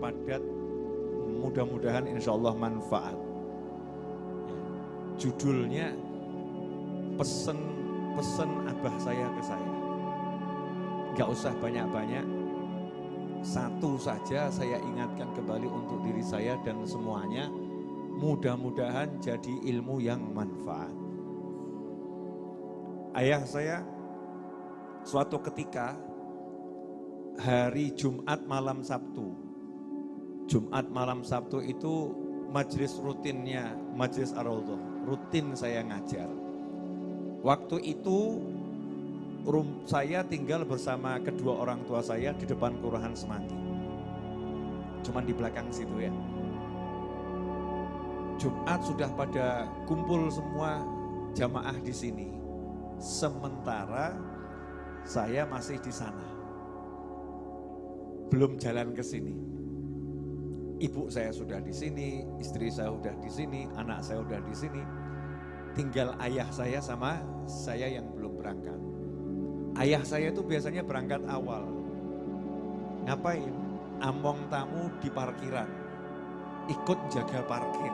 padat, mudah-mudahan insya Allah manfaat. Judulnya pesen-pesen abah saya ke saya. Gak usah banyak-banyak, satu saja saya ingatkan kembali untuk diri saya dan semuanya, mudah-mudahan jadi ilmu yang manfaat. Ayah saya suatu ketika hari Jumat malam Sabtu. Jumat malam Sabtu itu majelis rutinnya majelis ar rutin saya ngajar. Waktu itu rum, saya tinggal bersama kedua orang tua saya di depan Kelurahan Semanggi. Cuman di belakang situ ya. Jumat sudah pada kumpul semua jamaah di sini. Sementara saya masih di sana. Belum jalan ke sini. Ibu saya sudah di sini, istri saya sudah di sini, anak saya sudah di sini. Tinggal ayah saya sama saya yang belum berangkat. Ayah saya itu biasanya berangkat awal. Ngapain? Among tamu di parkiran. Ikut jaga parkir.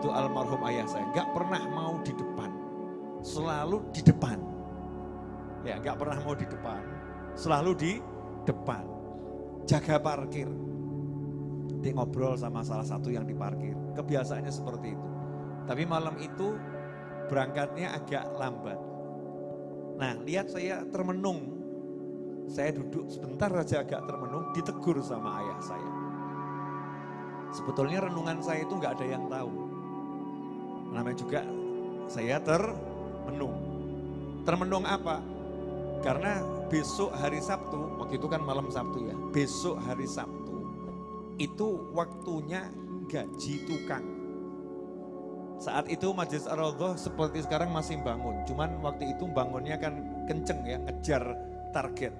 Itu almarhum ayah saya. Gak pernah mau di depan. Selalu di depan. Ya gak pernah mau di depan. Selalu di depan. Jaga parkir. Dia ngobrol sama salah satu yang di parkir. Kebiasaannya seperti itu. Tapi malam itu berangkatnya agak lambat Nah, lihat saya termenung. Saya duduk sebentar saja agak termenung, ditegur sama ayah saya. Sebetulnya renungan saya itu nggak ada yang tahu. Namanya juga saya termenung. Termenung apa? Karena besok hari Sabtu, waktu itu kan malam Sabtu ya, besok hari Sabtu, itu waktunya gaji tukang. Saat itu Majelis ar seperti sekarang masih bangun. Cuman waktu itu bangunnya kan kenceng ya, ngejar target.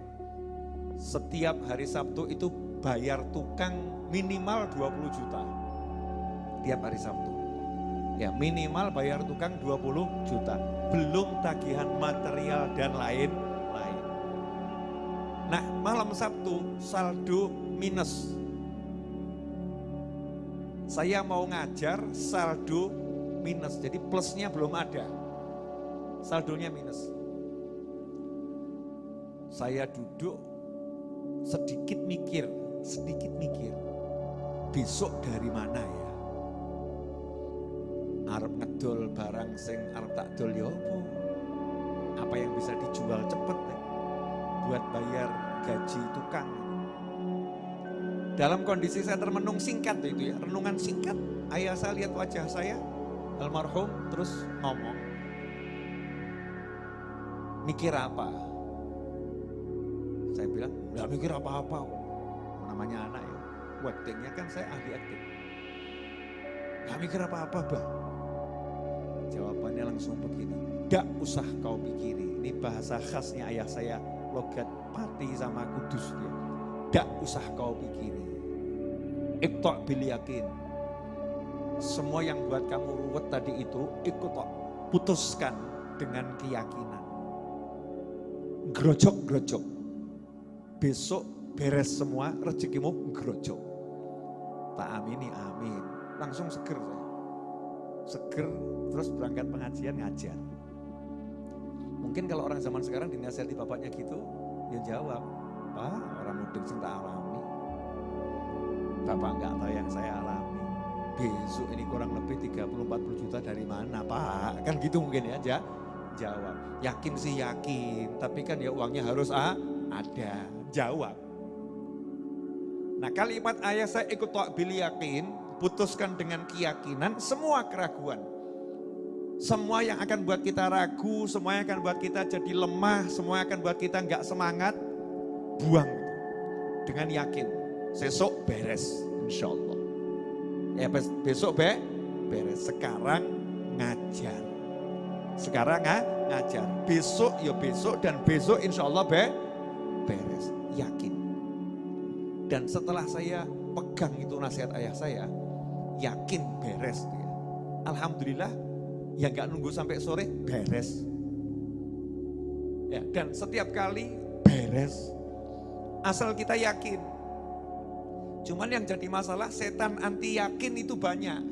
Setiap hari Sabtu itu bayar tukang minimal 20 juta. Tiap hari Sabtu. Ya minimal bayar tukang 20 juta. Belum tagihan material dan lain-lain. Nah malam Sabtu saldo minus. Saya mau ngajar saldo minus. Jadi plusnya belum ada. Saldonya minus. Saya duduk sedikit mikir, sedikit mikir. Besok dari mana ya? Arab ngedol barang sing arab tak dol ya apa? Yang bisa dijual cepet ya? Buat bayar gaji tukang. Dalam kondisi saya termenung singkat itu ya, renungan singkat. Ayah saya lihat wajah saya, almarhum terus ngomong, mikir apa? Saya bilang, nggak mikir apa-apa Namanya anak ya, actingnya kan saya ahli acting. Gak mikir apa-apa bah. Jawabannya langsung begini, gak usah kau pikiri. Ini bahasa khasnya ayah saya, logat pati sama kudus dia. Gak usah kau pikiri. Iktok bil yakin, semua yang buat kamu ruwet tadi itu ikut kok putuskan dengan keyakinan. Grojok-grojok. Besok beres semua rezekimu grojok. Tak amini amin. Langsung seger. Seger terus berangkat pengajian ngajar. Mungkin kalau orang zaman sekarang dinasihati bapaknya gitu, ya jawab, Pak orang mudik sing tak alami. Bapak enggak tahu yang saya alami besok ini kurang lebih 30-40 juta dari mana Pak? Kan gitu mungkin ya, jawab. Yakin sih yakin, tapi kan ya uangnya harus ah, ada. Jawab. Nah kalimat ayah saya ikut bil yakin, putuskan dengan keyakinan semua keraguan. Semua yang akan buat kita ragu, semua yang akan buat kita jadi lemah, semua yang akan buat kita nggak semangat, buang dengan yakin. Sesok beres, insya Allah. Ya besok be, beres. Sekarang ngajar. Sekarang nggak ngajar. Besok ya besok dan besok insya Allah be, beres. Yakin. Dan setelah saya pegang itu nasihat ayah saya, yakin beres. Alhamdulillah yang nggak nunggu sampai sore beres. Ya, dan setiap kali beres. Asal kita yakin. Cuman yang jadi masalah setan anti yakin itu banyak.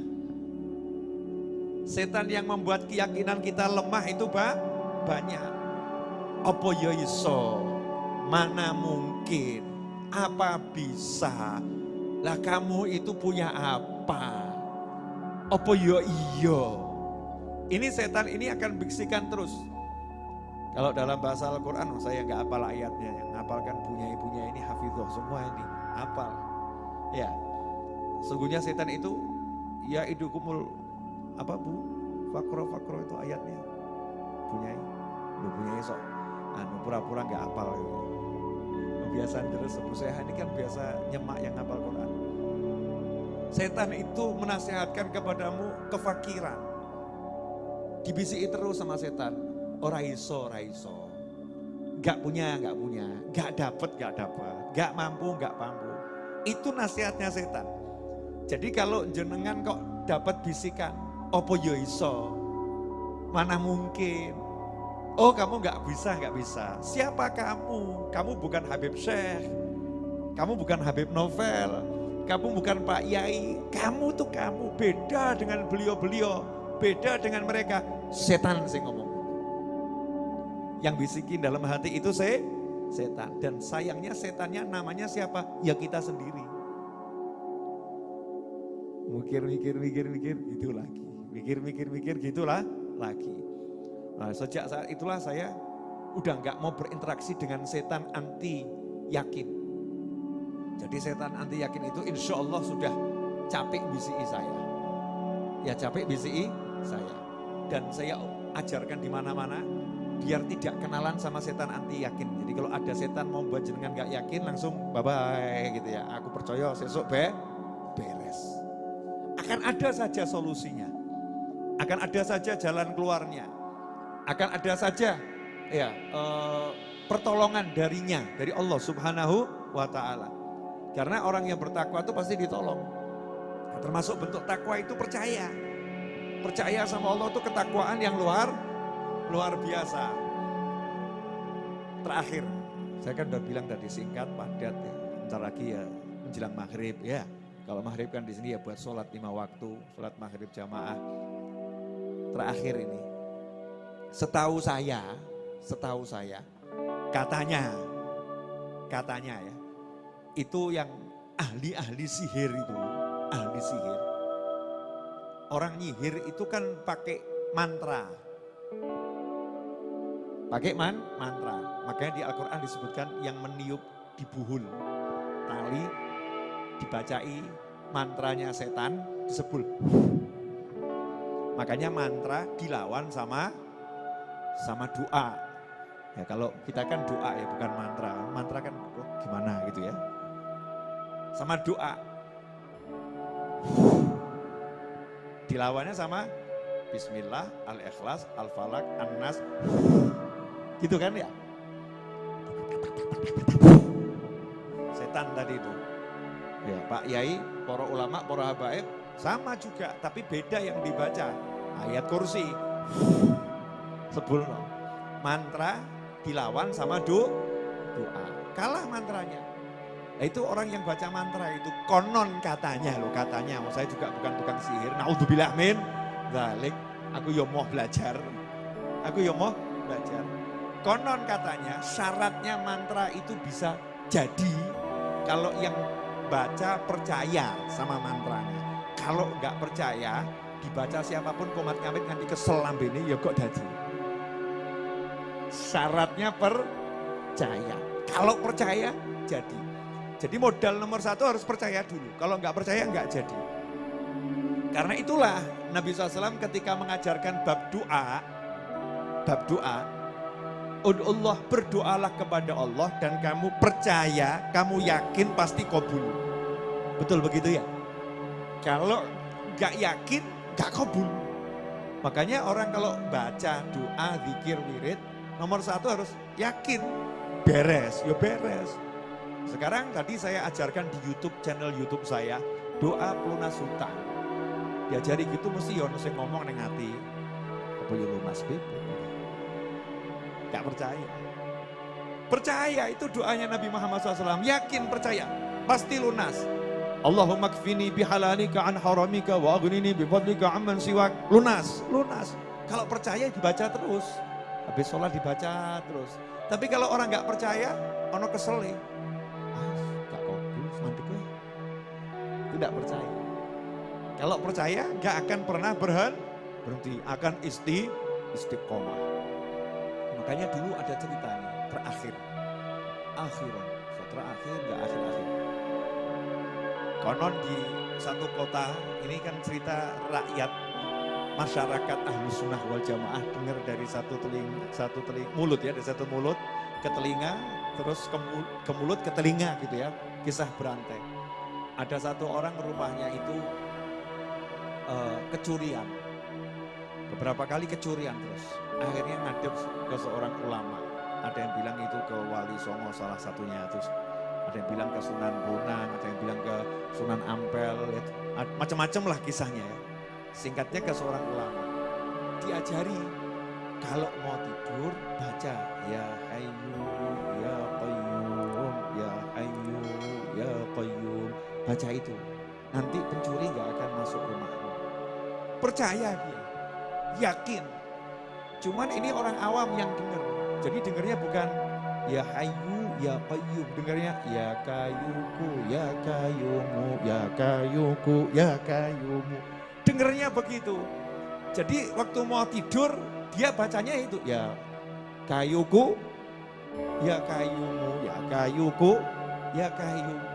Setan yang membuat keyakinan kita lemah itu ba banyak. Apa ya iso? Mana mungkin? Apa bisa? Lah kamu itu punya apa? Apa ya iya? Ini setan ini akan biksikan terus. Kalau dalam bahasa Al-Quran, saya nggak apal ayatnya, yang ngapalkan punya ibunya ini hafidhoh semua ini, apal. Ya, sungguhnya setan itu ya idukumul apa bu fakro fakro itu ayatnya punya lu punya sok anu pura-pura nggak apal gitu. Kebiasaan terus Abu Seha ini kan biasa nyemak yang apal Quran. Setan itu menasehatkan kepadamu kefakiran. Dibisiki terus sama setan. Ora iso, ora iso. Gak punya, gak punya. Gak dapet, gak dapet. Gak mampu, gak mampu. Itu nasihatnya setan. Jadi kalau jenengan kok dapat bisikan, opo yo iso, mana mungkin. Oh kamu nggak bisa, nggak bisa. Siapa kamu? Kamu bukan Habib Syekh. Kamu bukan Habib Novel. Kamu bukan Pak Yai. Kamu tuh kamu beda dengan beliau-beliau. Beda dengan mereka. Setan sih ngomong. Yang bisikin dalam hati itu saya setan. Dan sayangnya setannya namanya siapa? Ya kita sendiri. Mikir, mikir, mikir, mikir, gitu lagi. Mikir, mikir, mikir, gitulah lagi. Nah, sejak saat itulah saya udah nggak mau berinteraksi dengan setan anti yakin. Jadi setan anti yakin itu insya Allah sudah capek BCI saya. Ya capek BCI saya. Dan saya ajarkan di mana-mana biar tidak kenalan sama setan anti yakin. Jadi kalau ada setan mau buat jenengan nggak yakin langsung bye bye gitu ya. Aku percaya sesuk be beres. Akan ada saja solusinya. Akan ada saja jalan keluarnya. Akan ada saja ya eh, pertolongan darinya dari Allah Subhanahu wa taala. Karena orang yang bertakwa itu pasti ditolong. Termasuk bentuk takwa itu percaya. Percaya sama Allah itu ketakwaan yang luar luar biasa. Terakhir, saya kan udah bilang tadi singkat, padat ya. Bentar lagi ya menjelang maghrib ya. Kalau maghrib kan di sini ya buat sholat lima waktu, sholat maghrib jamaah. Terakhir ini, setahu saya, setahu saya, katanya, katanya ya, itu yang ahli-ahli sihir itu, ahli sihir. Orang nyihir itu kan pakai mantra, pakai man, mantra. Makanya di Al-Quran disebutkan yang meniup di buhul. Tali dibacai mantranya setan disebul. Makanya mantra dilawan sama sama doa. Ya kalau kita kan doa ya bukan mantra. Mantra kan oh, gimana gitu ya. Sama doa. Dilawannya sama Bismillah, Al-Ikhlas, Al-Falak, An-Nas. Gitu kan ya? Setan tadi itu. Ya, Pak Yai, para ulama, para habaib sama juga, tapi beda yang dibaca. Ayat kursi. Sebul Mantra dilawan sama do, doa. Kalah mantranya. Nah, itu orang yang baca mantra itu konon katanya loh katanya. Saya juga bukan tukang sihir. Naudzubillah min. Zalik. Aku yo mau belajar. Aku yo mau belajar. Konon katanya syaratnya mantra itu bisa jadi kalau yang baca percaya sama mantranya. Kalau nggak percaya, dibaca siapa pun komat ngamit nanti kesel ini ya kok dadi. Syaratnya percaya. Kalau percaya, jadi. Jadi modal nomor satu harus percaya dulu. Kalau nggak percaya nggak jadi. Karena itulah Nabi SAW ketika mengajarkan bab doa, bab doa, Allah berdoalah kepada Allah dan kamu percaya, kamu yakin pasti kabul. Betul begitu ya? Kalau gak yakin, gak kabul. Makanya orang kalau baca doa, zikir, wirid, nomor satu harus yakin. Beres, ya beres. Sekarang tadi saya ajarkan di YouTube, channel YouTube saya, doa pelunas hutang. Diajari gitu mesti ya yang ngomong neng hati. Apa ya lunas bebe? Gak percaya. Percaya itu doanya Nabi Muhammad SAW. Yakin percaya. Pasti lunas. Allahumma kfini bihalalika an haramika wa aghnini bifadlika amman siwak. Lunas, lunas. Kalau percaya dibaca terus. Habis sholat dibaca terus. Tapi kalau orang nggak percaya, ono kesel nih. Tidak percaya. Kalau percaya nggak akan pernah berhenti, berhenti akan isti istiqomah. Makanya dulu ada cerita terakhir. Akhiran, terakhir nggak akhir-akhir. Konon di satu kota, ini kan cerita rakyat masyarakat ahlu sunnah wal jamaah dengar dari satu telinga, satu teling, mulut ya, dari satu mulut ke telinga, terus ke mulut ke telinga gitu ya, kisah berantai. Ada satu orang rumahnya itu uh, kecurian, beberapa kali kecurian terus, akhirnya ngadep ke seorang ulama. Ada yang bilang itu ke Wali Songo salah satunya, terus ada yang bilang ke Sunan Bonang, ada yang bilang ke Sunan Ampel, macam-macam lah kisahnya ya. Singkatnya ke seorang ulama, diajari kalau mau tidur baca. Ya Hayyu baca itu nanti pencuri nggak akan masuk rumahmu. Percaya dia yakin. Cuman ini orang awam yang dengar. Jadi dengarnya bukan ya Hayyu ya Qayyum. Dengarnya ya Kayuku ya Kayumu ya Kayuku ya Kayumu. Dengarnya begitu. Jadi waktu mau tidur dia bacanya itu ya kayuku ya kayumu ya kayuku ya kayumu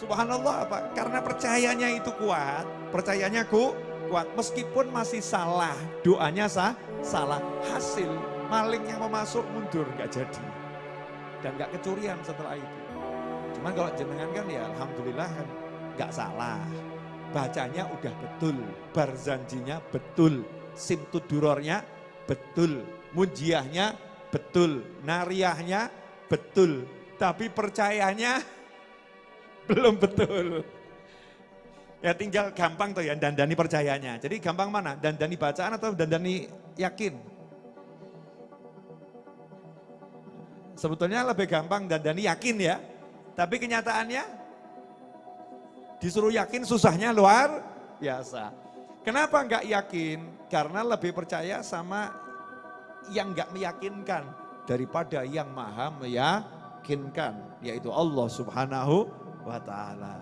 Subhanallah apa? Karena percayanya itu kuat, percayanya ku kuat meskipun masih salah, doanya sah, salah, hasil maling yang mau masuk mundur nggak jadi dan nggak kecurian setelah itu. Cuman kalau jenengan kan ya alhamdulillah kan nggak salah. Bacanya udah betul, barzanjinya betul, simtudurornya betul, mujiahnya betul, nariyahnya betul, tapi percayanya belum betul. Ya tinggal gampang tuh ya dandani percayanya. Jadi gampang mana? Dandani bacaan atau dandani yakin? Sebetulnya lebih gampang dandani yakin ya. Tapi kenyataannya disuruh yakin susahnya luar biasa. Kenapa enggak yakin? Karena lebih percaya sama yang enggak meyakinkan daripada yang maha meyakinkan. Yaitu Allah subhanahu wa ta'ala.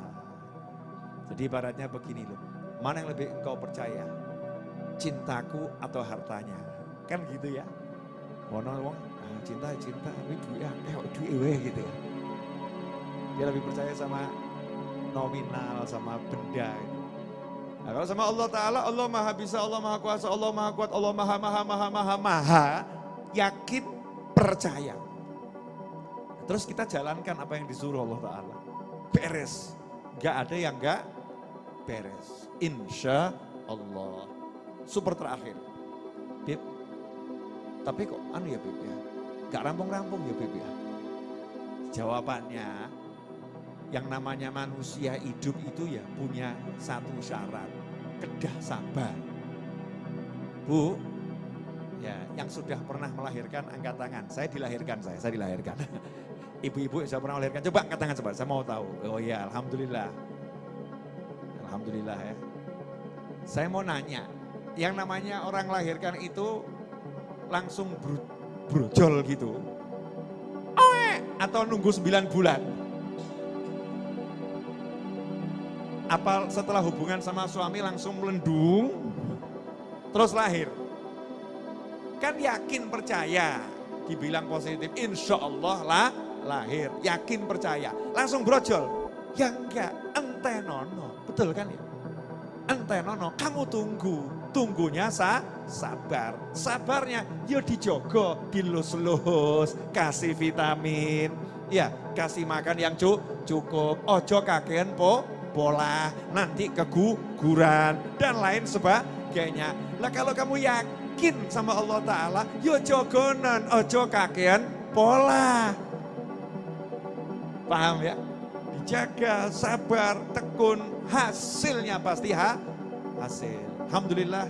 Jadi ibaratnya begini loh, mana yang lebih engkau percaya? Cintaku atau hartanya? Kan gitu ya. Wono wong ah, cinta cinta, tapi duit eh duit weh gitu ya. Dia lebih percaya sama nominal, sama benda gitu. Nah, kalau sama Allah Ta'ala, Allah maha bisa, Allah maha kuasa, Allah maha kuat, Allah maha maha maha maha maha, yakin, percaya. Terus kita jalankan apa yang disuruh Allah Ta'ala. Beres. Gak ada yang gak beres. Insya Allah. Super terakhir. Bib, tapi kok anu ya Bib ya, gak rampung-rampung ya Bib ya. Jawabannya, yang namanya manusia hidup itu ya punya satu syarat, kedah sabar. Bu, ya yang sudah pernah melahirkan angkat tangan. Saya dilahirkan saya, saya dilahirkan. Ibu-ibu yang sudah pernah melahirkan, coba angkat tangan coba, saya mau tahu. Oh ya, Alhamdulillah. Alhamdulillah ya. Saya mau nanya, yang namanya orang melahirkan itu langsung bro, brojol gitu. Atau nunggu 9 bulan. Apa setelah hubungan sama suami langsung melendung, terus lahir. Kan yakin percaya, dibilang positif, insya Allah lah lahir, yakin percaya, langsung brojol. Ya enggak, entenono, betul kan ya? Entenono, kamu tunggu, tunggunya sa, sabar. Sabarnya, yo dijogo, dilus-lus, kasih vitamin, ya kasih makan yang cukup, ojo kakean po, pola, nanti keguguran, dan lain sebagainya. Lah kalau kamu yakin sama Allah Ta'ala, yo jogonan, ojo kakean pola. Paham ya? Dijaga, sabar, tekun, hasilnya pasti ha, hasil. Alhamdulillah,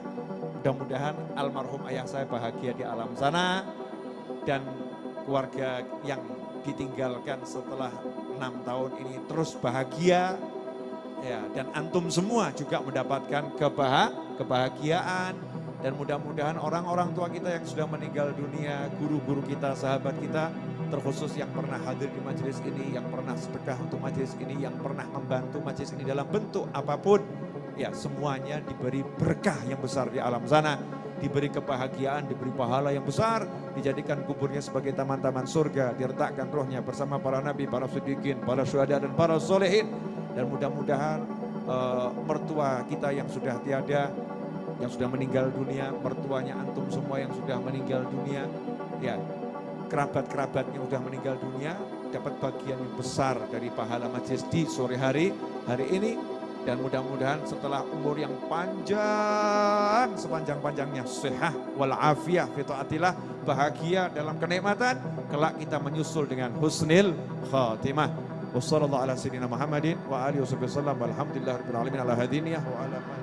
mudah-mudahan almarhum ayah saya bahagia di alam sana dan keluarga yang ditinggalkan setelah enam tahun ini terus bahagia ya dan antum semua juga mendapatkan kebah kebahagiaan dan mudah-mudahan orang-orang tua kita yang sudah meninggal dunia, guru-guru kita, sahabat kita terkhusus yang pernah hadir di majelis ini, yang pernah sedekah untuk majelis ini, yang pernah membantu majelis ini dalam bentuk apa pun, ya semuanya diberi berkah yang besar di alam sana, diberi kebahagiaan, diberi pahala yang besar, dijadikan kuburnya sebagai taman-taman surga, diletakkan rohnya bersama para nabi, para siddiqin, para syuhada dan para solehin, dan mudah-mudahan uh, mertua kita yang sudah tiada, yang sudah meninggal dunia, mertuanya antum semua yang sudah meninggal dunia, ya kerabat-kerabatnya sudah meninggal dunia dapat bagian yang besar dari pahala majlis di sore hari hari ini. Dan mudah-mudahan setelah umur yang panjang sepanjang-panjangnya sehat walafiah fitoatillah bahagia dalam kenikmatan kelak kita menyusul dengan husnil khatimah. Wassalamualaikum warahmatullahi wabarakatuh